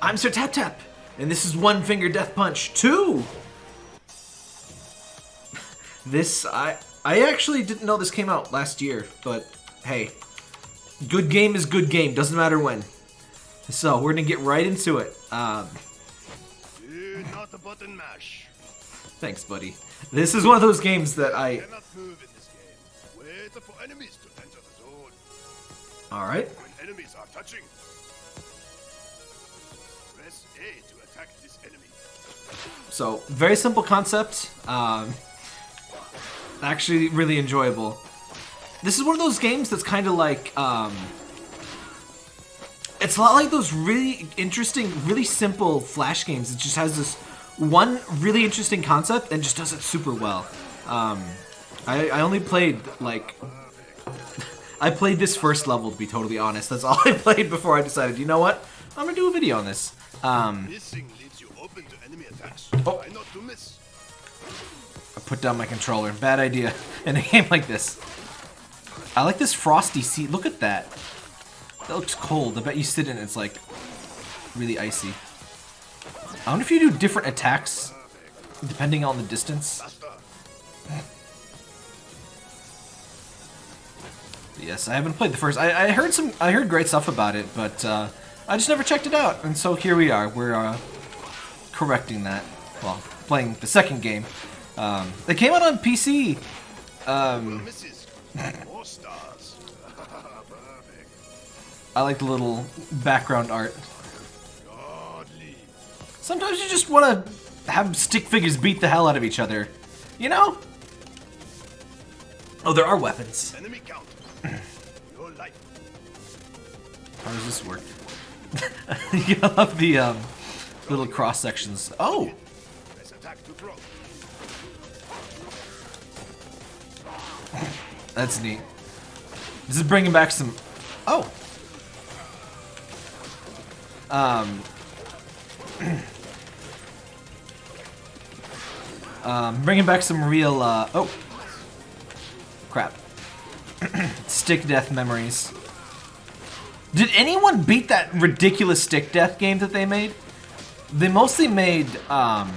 I'm Sir Tap Tap, and this is One Finger Death Punch 2! This, I, I actually didn't know this came out last year, but hey, good game is good game, doesn't matter when. So, we're gonna get right into it. Um, Do not the button mash. thanks, buddy. This is one of those games that I... Cannot move in this game. Wait for enemies to enter the zone. Alright. When enemies are touching, So, very simple concept. Um, actually, really enjoyable. This is one of those games that's kind of like, um, it's a lot like those really interesting, really simple Flash games. It just has this one really interesting concept and just does it super well. Um, I, I only played, like, I played this first level, to be totally honest. That's all I played before I decided, you know what? I'm gonna do a video on this. Um, Missing leaves you open to enemy attacks. Oh. I put down my controller. Bad idea in a game like this. I like this frosty seat. Look at that. That looks cold. I bet you sit in it, it's like really icy. I wonder if you do different attacks depending on the distance. Yes, I haven't played the first. I, I heard some. I heard great stuff about it, but uh, I just never checked it out. And so here we are. We're uh, correcting that. Well, playing the second game. Um, it came out on PC. Um, More stars. I like the little background art. Sometimes you just want to have stick figures beat the hell out of each other. You know? Oh, there are weapons. Enemy count. Your life. How does this work? you love the um, little cross sections. Oh, that's neat. This is bringing back some. Oh. Um. um, bringing back some real. Uh, oh. Crap. stick death memories. Did anyone beat that ridiculous stick death game that they made? They mostly made um.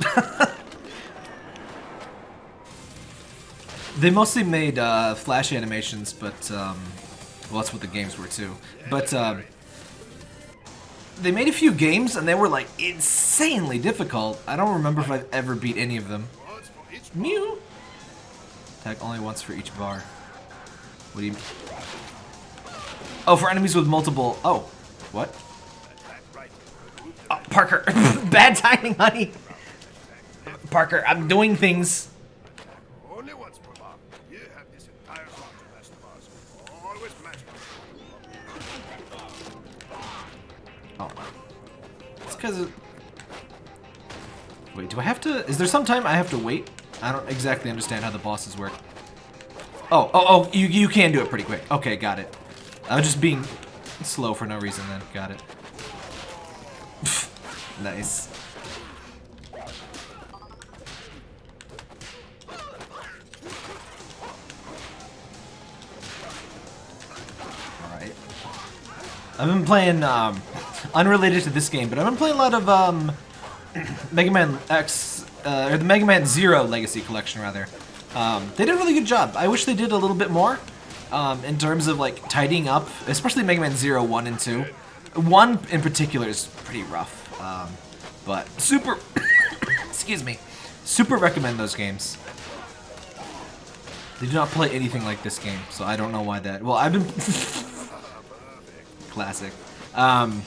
They mostly made uh, flash animations, but um, well, that's what the games were too. But um, they made a few games, and they were like insanely difficult. I don't remember if I've ever beat any of them. Mew. Attack only once for each bar. What do you? Oh, for enemies with multiple. Oh, what? Oh, Parker, bad timing, honey. Parker, I'm doing things. Only once per bar. You have this entire zone to master bars. Always magic. Oh. It's because of... Wait, do I have to... Is there some time I have to wait? I don't exactly understand how the bosses work. Oh, oh, oh, you, you can do it pretty quick. Okay, got it. I was just being slow for no reason then. Got it. nice. I've been playing, um, unrelated to this game, but I've been playing a lot of, um, Mega Man X, uh, or the Mega Man Zero Legacy Collection, rather. Um, they did a really good job. I wish they did a little bit more, um, in terms of, like, tidying up, especially Mega Man Zero 1 and 2. 1 in particular is pretty rough, um, but super, excuse me, super recommend those games. They do not play anything like this game, so I don't know why that, well, I've been, classic. Um,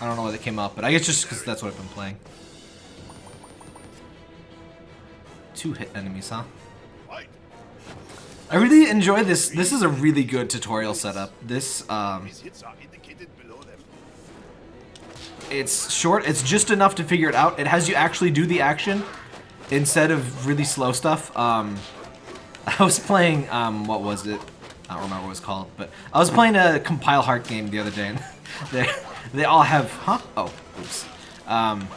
I don't know why they came up, but I guess just because that's what I've been playing. Two hit enemies, huh? I really enjoy this. This is a really good tutorial setup. This, um, it's short. It's just enough to figure it out. It has you actually do the action instead of really slow stuff. Um, I was playing, um, what was it? I don't remember what it was called, but I was playing a Compile Heart game the other day, and they they all have, huh? Oh, oops. Um,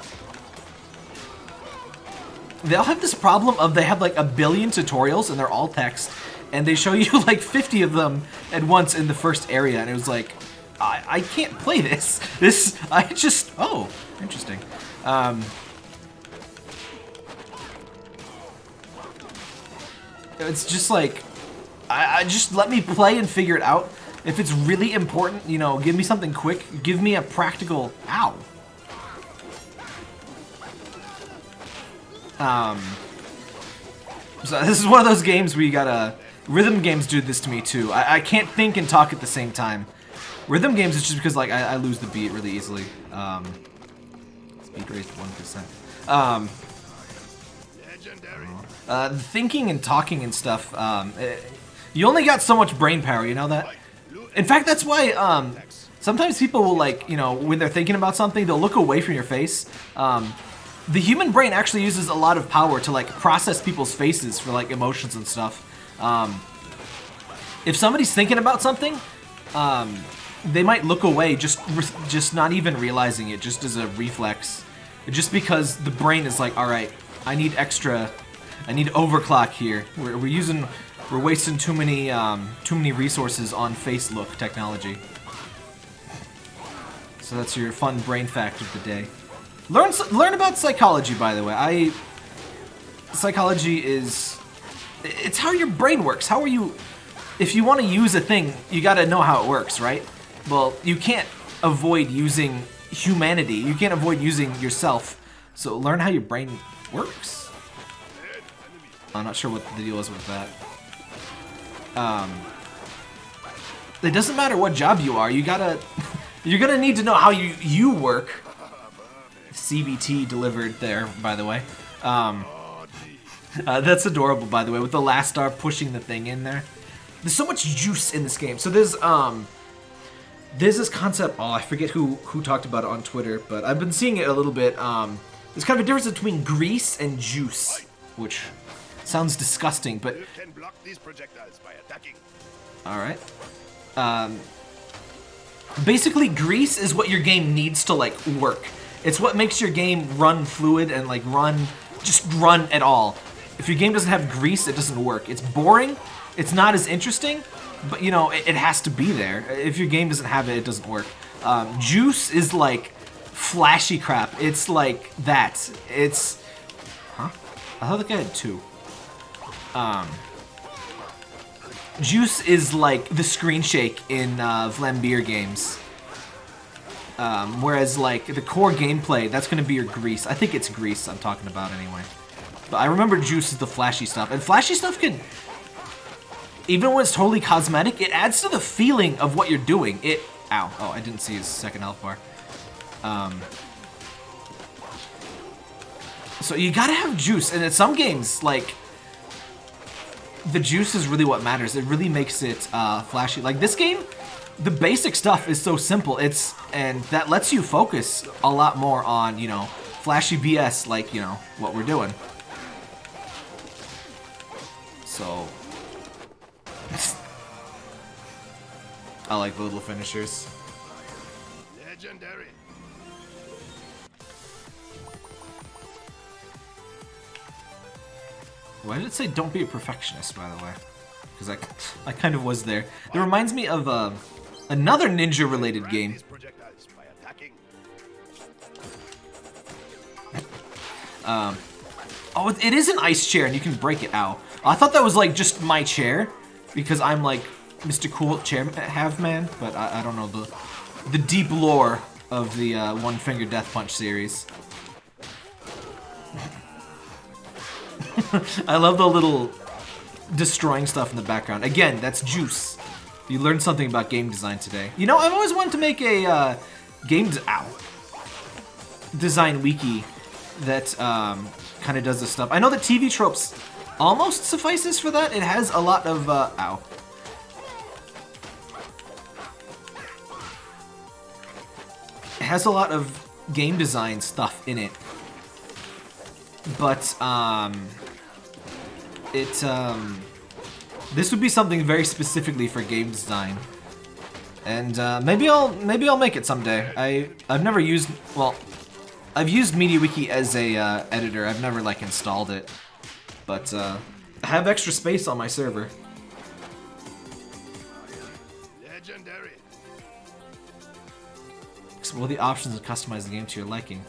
they all have this problem of they have like a billion tutorials and they're all text, and they show you like 50 of them at once in the first area, and it was like, I, I can't play this. This, I just, oh, interesting. Um, it's just like, I, I just let me play and figure it out. If it's really important, you know, give me something quick. Give me a practical, ow. Um, so this is one of those games where you gotta, rhythm games do this to me too. I, I can't think and talk at the same time. Rhythm games is just because like I, I lose the beat really easily. Um, speed raised 1%. Um, Legendary. uh, thinking and talking and stuff, um, eh, you only got so much brain power, you know that? In fact, that's why um, sometimes people will like, you know, when they're thinking about something, they'll look away from your face. Um, the human brain actually uses a lot of power to like process people's faces for like emotions and stuff. Um, if somebody's thinking about something, um, they might look away, just just not even realizing it, just as a reflex, just because the brain is like, all right, I need extra, I need overclock here. We're, we're using, we're wasting too many um, too many resources on face look technology. So that's your fun brain fact of the day. Learn learn about psychology, by the way. I psychology is it's how your brain works. How are you if you want to use a thing, you got to know how it works, right? Well, you can't avoid using humanity. You can't avoid using yourself. So learn how your brain works. I'm not sure what the deal is with that. Um, it doesn't matter what job you are. You gotta, you're gonna need to know how you you work. CBT delivered there, by the way. Um, uh, that's adorable, by the way, with the last star pushing the thing in there. There's so much juice in this game. So there's um, there's this concept. Oh, I forget who who talked about it on Twitter, but I've been seeing it a little bit. Um, there's kind of a difference between grease and juice, which sounds disgusting, but You can block these projectiles by attacking. all right. Um, basically, grease is what your game needs to like work. It's what makes your game run fluid and like run, just run at all. If your game doesn't have grease, it doesn't work. It's boring. It's not as interesting, but you know it, it has to be there. If your game doesn't have it, it doesn't work. Um, juice is like flashy crap. It's like that. It's, huh? I thought the guy had two. Um, Juice is like the screen shake in uh, Vlambeer games. Um, whereas like the core gameplay, that's gonna be your grease. I think it's grease I'm talking about anyway. But I remember Juice is the flashy stuff. And flashy stuff can, even when it's totally cosmetic, it adds to the feeling of what you're doing. It, ow, oh, I didn't see his second health bar. Um, so you gotta have juice, and in some games, like, the juice is really what matters. It really makes it uh, flashy. Like this game, the basic stuff is so simple. It's and that lets you focus a lot more on you know flashy BS like you know what we're doing. So I like the little finishers. Legendary. Why did it say don't be a perfectionist, by the way? Because I, I kind of was there. It reminds me of uh, another ninja-related game. These projectiles by attacking. Oh, it- it is an ice chair, and you can break it out. I thought that was like just my chair, because I'm like Mr. Cool Chair Have Man, but I, I don't know the the deep lore of the uh, One Finger Death Punch series. I love the little destroying stuff in the background. Again, that's juice. You learned something about game design today. You know, I've always wanted to make a uh, game ow, design wiki that um, kind of does this stuff. I know that TV tropes almost suffices for that. It has a lot of uh, ow. It has a lot of game design stuff in it, but um, it um, this would be something very specifically for game design. And uh, maybe I'll maybe I'll make it someday. I I've never used well, I've used MediaWiki as a uh, editor. I've never like installed it, but uh, I have extra space on my server. Legendary. Explore the options and customize the game to your liking.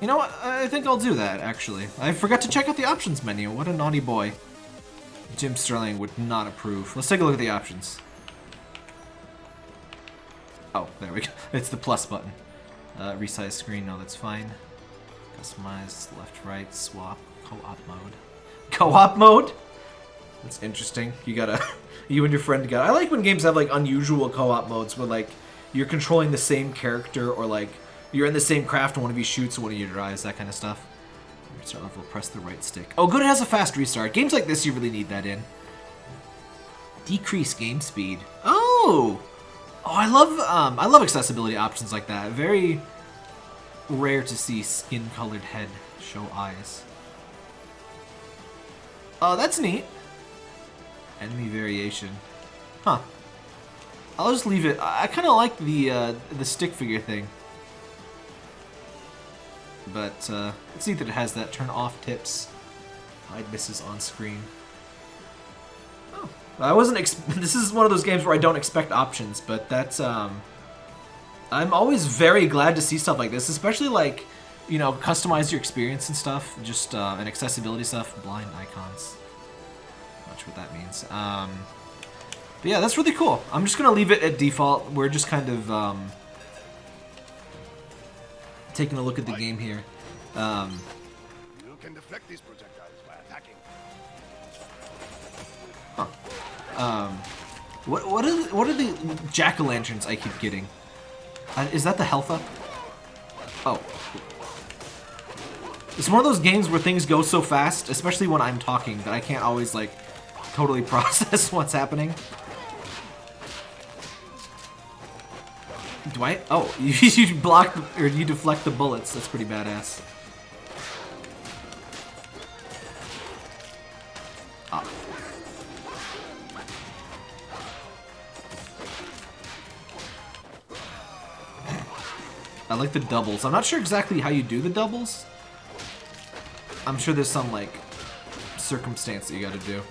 You know what? I think I'll do that, actually. I forgot to check out the options menu. What a naughty boy. Jim Sterling would not approve. Let's take a look at the options. Oh, there we go. It's the plus button. Uh, resize screen, no, that's fine. Customize, left, right, swap, co-op mode. Co-op mode? That's interesting. You gotta, you and your friend got. I like when games have like unusual co-op modes where like you're controlling the same character or like you're in the same craft and one of you shoots and one of you drives, that kind of stuff. Restart level, press the right stick. Oh, good, it has a fast restart. Games like this, you really need that in. Decrease game speed. Oh! Oh, I love, um, I love accessibility options like that. Very rare to see skin-colored head show eyes. Oh, that's neat. Enemy variation. Huh. I'll just leave it. I, I kind of like the, uh, the stick figure thing. But uh, let's see that it has that turn off tips. Hide misses on screen. Oh, I wasn't. this is one of those games where I don't expect options, but that's. Um, I'm always very glad to see stuff like this, especially like, you know, customize your experience and stuff, just uh, and accessibility stuff. Blind icons. Not sure what that means. Um, but yeah, that's really cool. I'm just gonna leave it at default. We're just kind of. Um, taking a look at the game here. Um, You can deflect these projectiles by attacking. um, what what are the, what are the jack o' lanterns I keep getting? Uh, is that the health up? Oh. It's one of those games where things go so fast, especially when I'm talking, that I can't always like totally process what's happening. Do I? Oh, you, block or you deflect the bullets. That's pretty badass. Ah. I like the doubles. I'm not sure exactly how you do the doubles. I'm sure there's some, like, circumstance that you gotta do.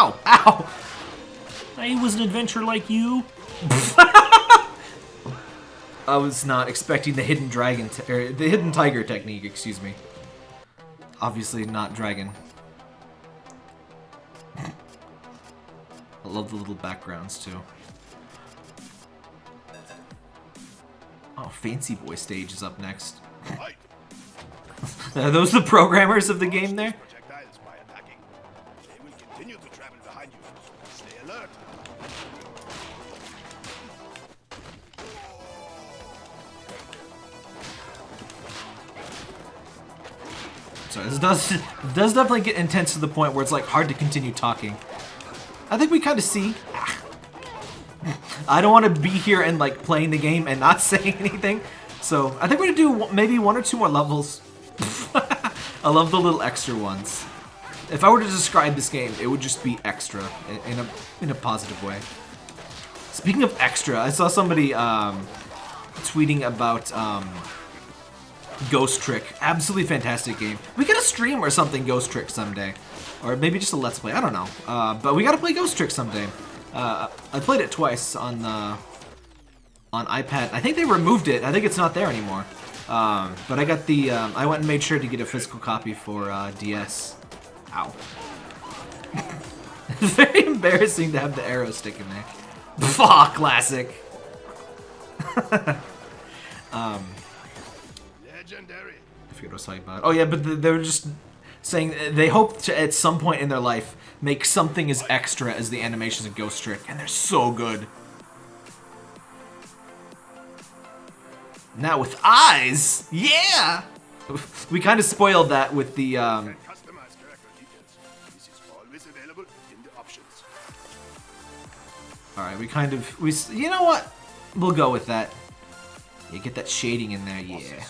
Ow, ow! I was an adventurer like you. I was not expecting the hidden dragon, or er, the hidden tiger technique, excuse me. Obviously not dragon. I love the little backgrounds too. Oh, Fancy Boy stage is up next. Are those the programmers of the game there? Sorry, this does does definitely get intense to the point where it's like hard to continue talking. I think we kind of see. I don't want to be here and like playing the game and not saying anything. So I think we're gonna do maybe one or two more levels. I love the little extra ones. If I were to describe this game, it would just be extra in- in a in a positive way. Speaking of extra, I saw somebody um, tweeting about um, Ghost Trick. Absolutely fantastic game. We get a stream or something Ghost Trick someday. Or maybe just a Let's Play, I don't know. Uh, but we gotta play Ghost Trick someday. Uh, I played it twice on the on iPad. I think they removed it. I think it's not there anymore. Um, but I got the, um, I went and made sure to get a physical copy for uh, DS. Ow. it's Very embarrassing to have the arrow stick in there. Fuck, classic. Legendary. I forget what I was talking about. Oh yeah, but they were just saying uh, they hope to at some point in their life make something as extra as the animations of Ghost Trick, and they're so good. Now with eyes, yeah. We kind of spoiled that with the um, And customize character details. This is always available in the options. All right, we kind of we you know what? We'll go with that. You get that shading in there, yeah.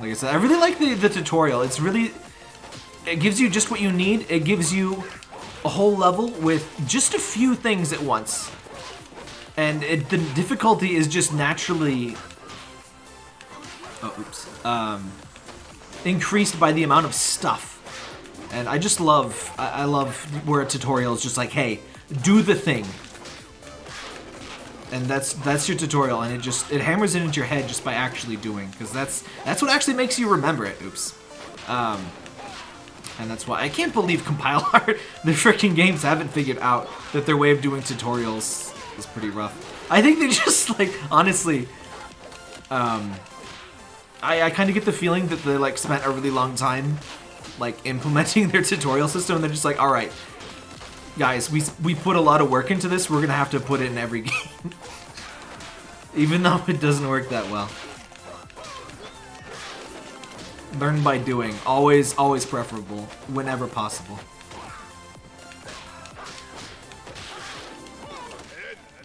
Like I said, I really like the, the tutorial. It's really, it gives you just what you need. It gives you a whole level with just a few things at once. and it, the difficulty is just naturally. Oh, oops. Um, increased by the amount of stuff, and I just love. I, I love where a tutorial is just like, hey, do the thing, and that's that's your tutorial, and it just it hammers it into your head just by actually doing, because that's that's what actually makes you remember it. Oops. Um, and that's why I can't believe compile art, the freaking games haven't figured out that their way of doing tutorials is pretty rough. I think they just like honestly, um, I I kind of get the feeling that they like spent a really long time like implementing their tutorial system, and they're just like, all right, guys, we we put a lot of work into this. We're gonna have to put it in every game, even though it doesn't work that well. Learn by doing. Always, always preferable. Whenever possible.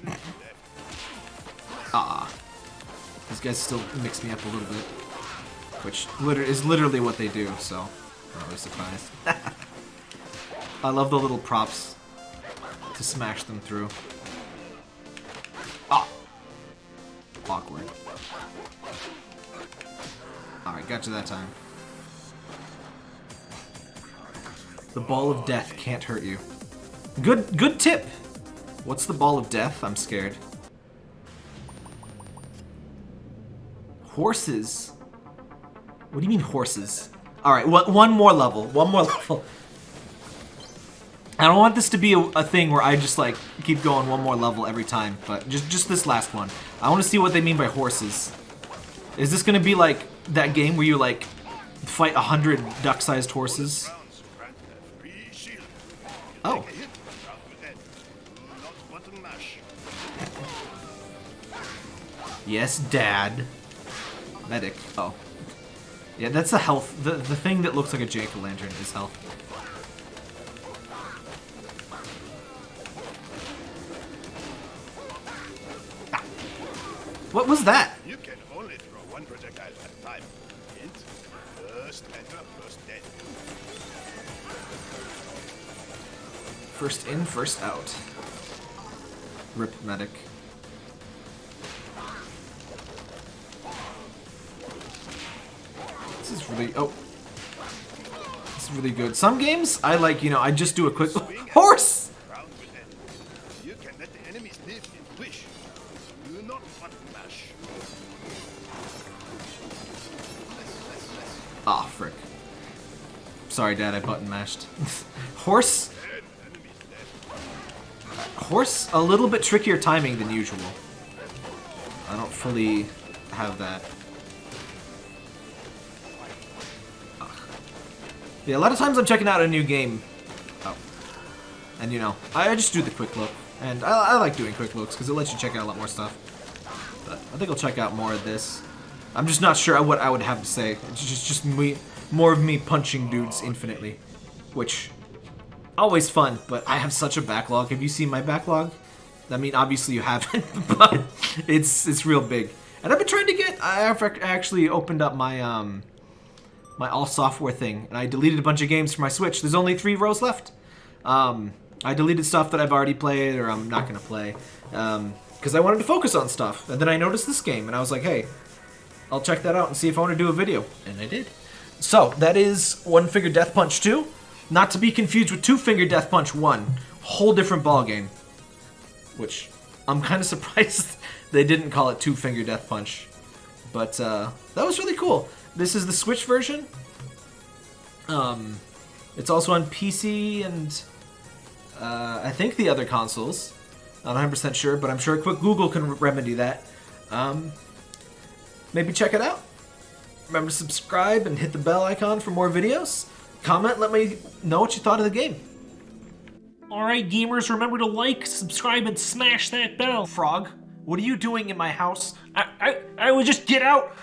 Ah. These guys still mix me up a little bit. Which liter is literally what they do, so I'm not really surprised. I love the little props to smash them through. Ah! Awkward. Alright, got you that time. The ball of death can't hurt you. Good good tip! What's the ball of death? I'm scared. Horses? What do you mean horses? Alright, one more level. One more level. I don't want this to be a, a, thing where I just like keep going one more level every time, but just just this last one. I want to see what they mean by horses. Is this gonna be like that game where you like fight a hundred duck-sized horses? Oh. Yes, Dad. Medic. Oh. Yeah, that's the health. The, the thing that looks like a jack-o'-lantern is health. What was that? You can only throw one projectile at a time. Hint, first enter, first dead. First in, first out. Rip medic. This is really... Oh. This is really good. Some games, I like, you know, I just do a quick... Horse! Sorry, Dad, I button mashed. Horse? Horse, a little bit trickier timing than usual. I don't fully have that. Ugh. Yeah, a lot of times I'm checking out a new game. Oh. And you know, I just do the quick look. And I, I like doing quick looks because it lets you check out a lot more stuff. But I think I'll check out more of this. I'm just not sure what I would have to say. It's just, just me, more of me punching dudes infinitely. Which always fun, but I have such a backlog. Have you seen my backlog? I mean, obviously you haven't, but it's it's real big. And I've been trying to get. I actually opened up my um my all software thing, and I deleted a bunch of games for my Switch. There's only three rows left. Um, I deleted stuff that I've already played or I'm not gonna play um, because I wanted to focus on stuff. And then I noticed this game, and I was like, hey, I'll check that out and see if I want to do a video. And I did. So, that is One Finger Death Punch 2. Not to be confused with Two Finger Death Punch 1. Whole different ball game. Which, I'm kind of surprised they didn't call it Two Finger Death Punch. But, uh, that was really cool. This is the Switch version. Um, it's also on PC and, uh, I think the other consoles. Not 100% sure, but I'm sure a quick Google can remedy that. Um, maybe check it out. Remember to subscribe and hit the bell icon for more videos. Comment, let me know what you thought of the game. Alright, gamers, remember to like, subscribe, and smash that bell. Frog, what are you doing in my house? I, I, I would just get out.